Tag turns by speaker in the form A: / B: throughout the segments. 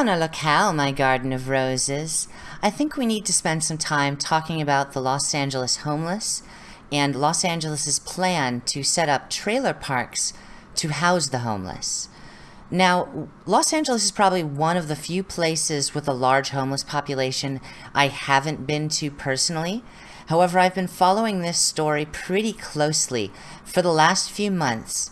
A: Buona locale, my garden of roses. I think we need to spend some time talking about the Los Angeles homeless and Los Angeles's plan to set up trailer parks to house the homeless. Now, Los Angeles is probably one of the few places with a large homeless population I haven't been to personally. However, I've been following this story pretty closely for the last few months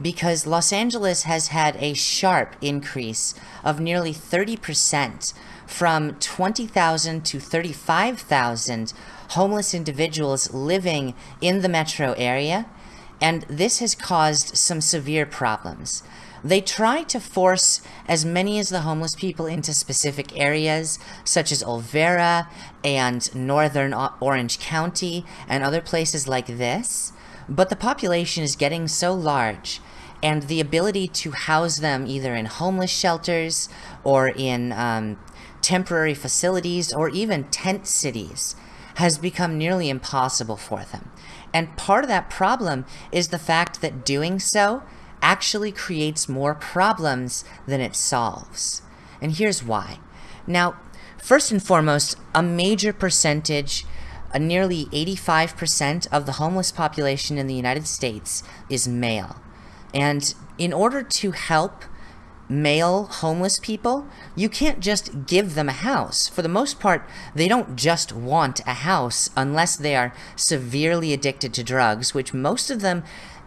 A: because Los Angeles has had a sharp increase of nearly 30% from 20,000 to 35,000 homeless individuals living in the metro area, and this has caused some severe problems. They try to force as many as the homeless people into specific areas, such as Olvera and northern Orange County and other places like this, but the population is getting so large and the ability to house them either in homeless shelters or in um, temporary facilities or even tent cities has become nearly impossible for them. And part of that problem is the fact that doing so actually creates more problems than it solves. And here's why. Now, first and foremost, a major percentage, a nearly 85% of the homeless population in the United States is male. And in order to help male homeless people, you can't just give them a house. For the most part, they don't just want a house unless they are severely addicted to drugs, which most of them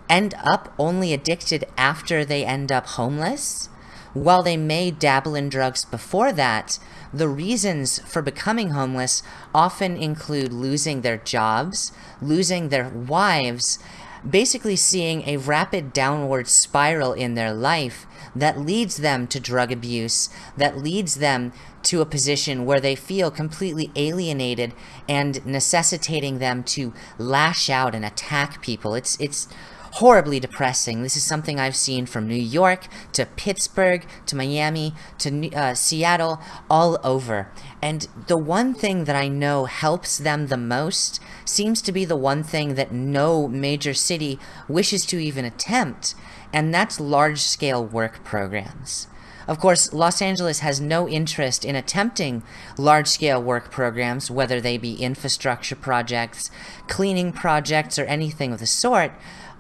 A: end up only addicted after they end up homeless. While they may dabble in drugs before that, the reasons for becoming homeless often include losing their jobs, losing their wives, basically seeing a rapid downward spiral in their life that leads them to drug abuse, that leads them to a position where they feel completely alienated and necessitating them to lash out and attack people. It's, it's horribly depressing. This is something I've seen from New York to Pittsburgh to Miami to uh, Seattle, all over. And the one thing that I know helps them the most seems to be the one thing that no major city wishes to even attempt, and that's large-scale work programs. Of course, Los Angeles has no interest in attempting large-scale work programs, whether they be infrastructure projects, cleaning projects, or anything of the sort,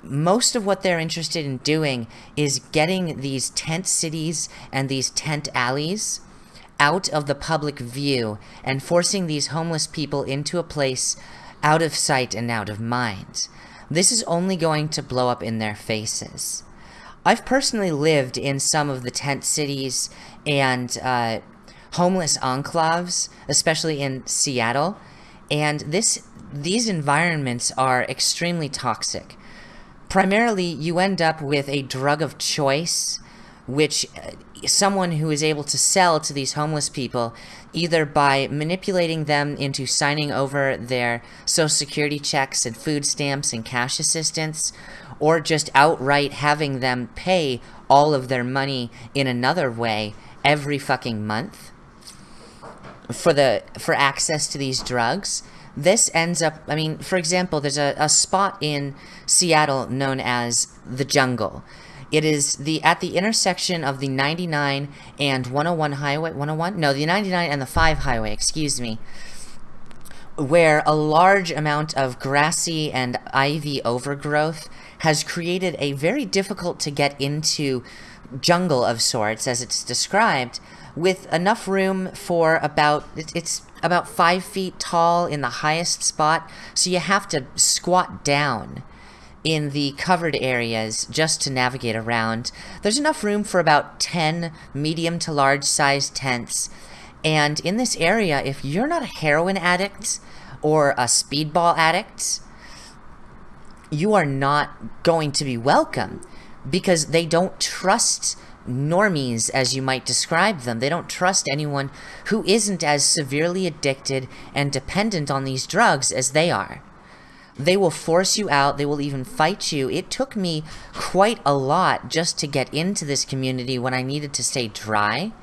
A: most of what they're interested in doing is getting these tent cities and these tent alleys out of the public view and forcing these homeless people into a place out of sight and out of mind. This is only going to blow up in their faces. I've personally lived in some of the tent cities and uh, homeless enclaves, especially in Seattle, and this these environments are extremely toxic primarily you end up with a drug of choice, which uh, someone who is able to sell to these homeless people either by manipulating them into signing over their social security checks and food stamps and cash assistance or just outright having them pay all of their money in another way every fucking month for the for access to these drugs this ends up, I mean, for example, there's a, a spot in Seattle known as the Jungle. It is the at the intersection of the 99 and 101 highway, 101? No, the 99 and the 5 highway, excuse me, where a large amount of grassy and ivy overgrowth has created a very difficult to get into jungle of sorts, as it's described, with enough room for about, it's about five feet tall in the highest spot, so you have to squat down in the covered areas just to navigate around. There's enough room for about 10 medium to large sized tents. And in this area, if you're not a heroin addict or a speedball addict, you are not going to be welcome because they don't trust normies, as you might describe them. They don't trust anyone who isn't as severely addicted and dependent on these drugs as they are. They will force you out, they will even fight you. It took me quite a lot just to get into this community when I needed to stay dry.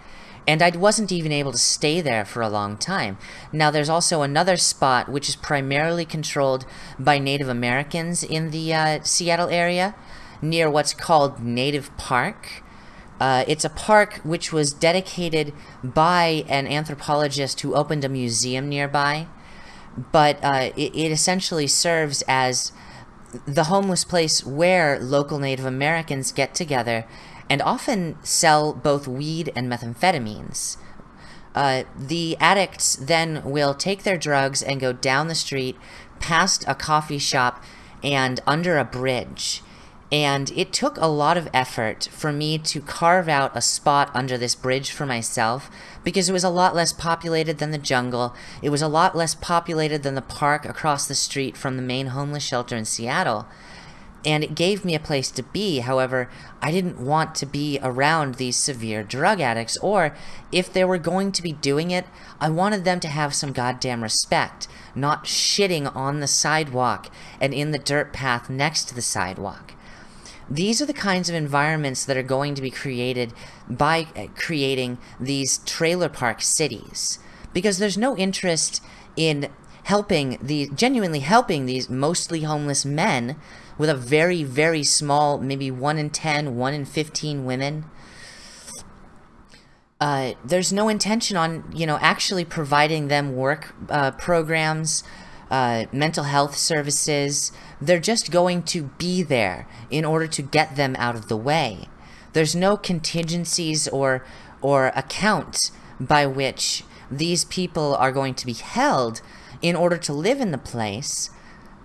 A: And I wasn't even able to stay there for a long time. Now, there's also another spot which is primarily controlled by Native Americans in the uh, Seattle area, near what's called Native Park Uh, it's a park which was dedicated by an anthropologist who opened a museum nearby, but uh, it, it essentially serves as the homeless place where local Native Americans get together and often sell both weed and methamphetamines. Uh, the addicts then will take their drugs and go down the street, past a coffee shop, and under a bridge. And it took a lot of effort for me to carve out a spot under this bridge for myself because it was a lot less populated than the jungle. It was a lot less populated than the park across the street from the main homeless shelter in Seattle. And it gave me a place to be. However, I didn't want to be around these severe drug addicts, or if they were going to be doing it, I wanted them to have some goddamn respect, not shitting on the sidewalk and in the dirt path next to the sidewalk. These are the kinds of environments that are going to be created by uh, creating these trailer park cities. Because there's no interest in helping the genuinely helping these mostly homeless men with a very, very small, maybe 1 in 10, 1 in 15 women. Uh, there's no intention on, you know, actually providing them work uh, programs, uh, mental health services. They're just going to be there in order to get them out of the way. There's no contingencies or, or account by which these people are going to be held in order to live in the place.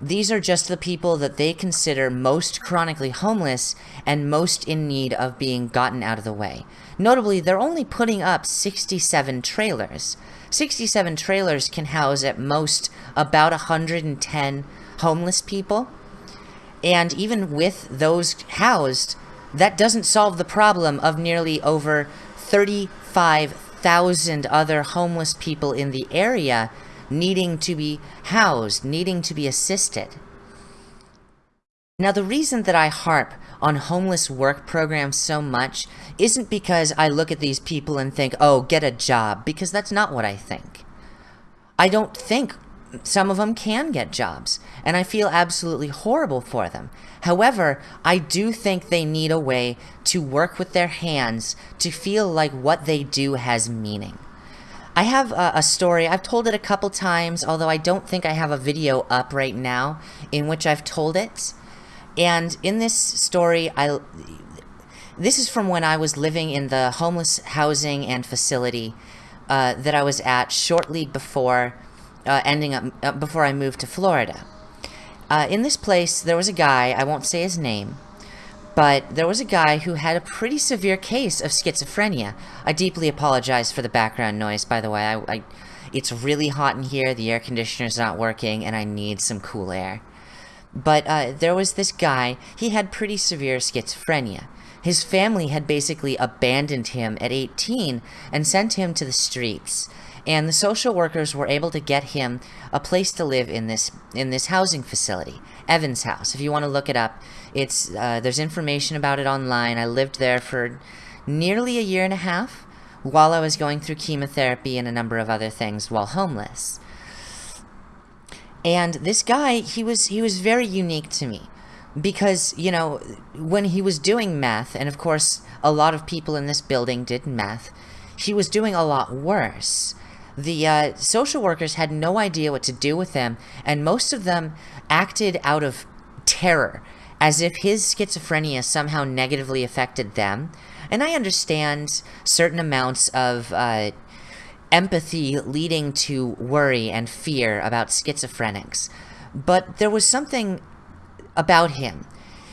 A: These are just the people that they consider most chronically homeless and most in need of being gotten out of the way. Notably, they're only putting up 67 trailers. 67 trailers can house at most about 110 homeless people. And even with those housed, that doesn't solve the problem of nearly over 35,000 other homeless people in the area needing to be housed, needing to be assisted. Now, the reason that I harp on homeless work programs so much isn't because I look at these people and think, oh, get a job, because that's not what I think. I don't think some of them can get jobs, and I feel absolutely horrible for them. However, I do think they need a way to work with their hands to feel like what they do has meaning. I have a, a, story, I've told it a couple times, although I don't think I have a video up right now in which I've told it. And in this story, I this is from when I was living in the homeless housing and facility uh, that I was at shortly before uh, ending up uh, before I moved to Florida. Uh, in this place, there was a guy, I won't say his name, but there was a guy who had a pretty severe case of schizophrenia. I deeply apologize for the background noise, by the way. I, I, it's really hot in here, the air conditioner's not working, and I need some cool air. But uh, there was this guy, he had pretty severe schizophrenia. His family had basically abandoned him at 18 and sent him to the streets. And the social workers were able to get him a place to live in this in this housing facility, Evans House. If you want to look it up, it's uh, there's information about it online. I lived there for nearly a year and a half while I was going through chemotherapy and a number of other things while homeless. And this guy, he was he was very unique to me because, you know, when he was doing meth, and of course a lot of people in this building did meth, he was doing a lot worse. The uh, social workers had no idea what to do with him, and most of them acted out of terror, as if his schizophrenia somehow negatively affected them. And I understand certain amounts of uh, empathy leading to worry and fear about schizophrenics. But there was something about him.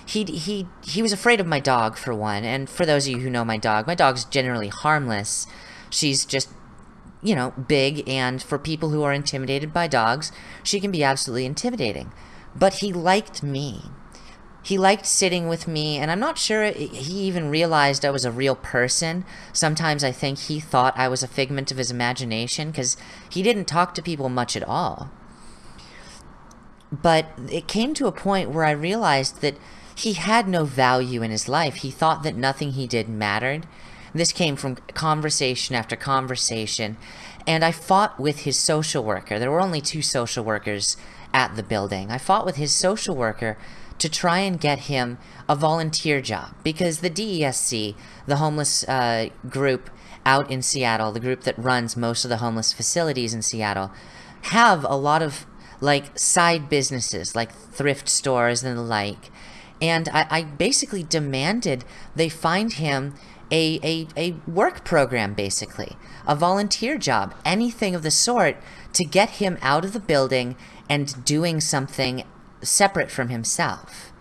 A: He, he, he was afraid of my dog, for one, and for those of you who know my dog, my dog's generally harmless. She's just, you know, big, and for people who are intimidated by dogs, she can be absolutely intimidating. But he liked me. He liked sitting with me, and I'm not sure he even realized I was a real person. Sometimes I think he thought I was a figment of his imagination, because he didn't talk to people much at all. But it came to a point where I realized that he had no value in his life. He thought that nothing he did mattered. This came from conversation after conversation, and I fought with his social worker. There were only two social workers at the building. I fought with his social worker to try and get him a volunteer job because the DESC, the homeless uh, group out in Seattle, the group that runs most of the homeless facilities in Seattle, have a lot of like side businesses like thrift stores and the like. And I, I basically demanded they find him a, a, a work program, basically, a volunteer job, anything of the sort to get him out of the building and doing something separate from himself.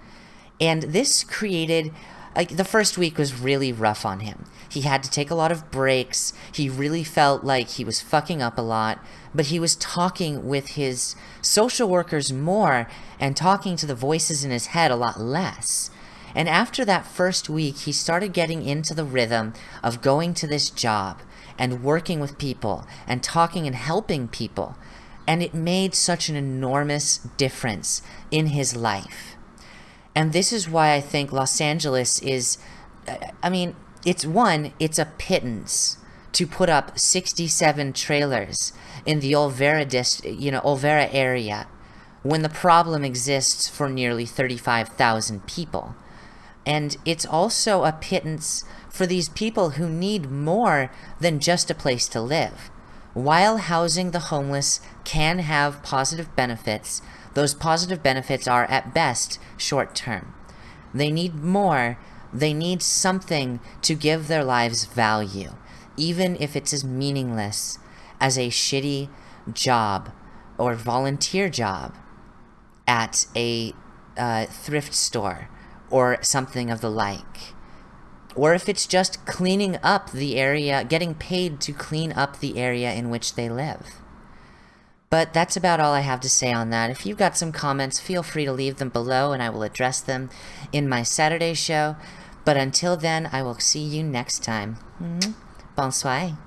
A: And this created, like, the first week was really rough on him. He had to take a lot of breaks. He really felt like he was fucking up a lot, but he was talking with his social workers more and talking to the voices in his head a lot less. And after that first week, he started getting into the rhythm of going to this job and working with people and talking and helping people. And it made such an enormous difference in his life. And this is why I think Los Angeles is, I mean, it's one, it's a pittance to put up 67 trailers in the Olvera you know, Olvera area when the problem exists for nearly 35,000 people. And it's also a pittance for these people who need more than just a place to live. While housing the homeless can have positive benefits, those positive benefits are at best short term. They need more, they need something to give their lives value, even if it's as meaningless as a shitty job or volunteer job at a uh, thrift store or something of the like. Or if it's just cleaning up the area, getting paid to clean up the area in which they live. But that's about all I have to say on that. If you've got some comments, feel free to leave them below and I will address them in my Saturday show. But until then, I will see you next time. Mm-hmm. Bonsoir.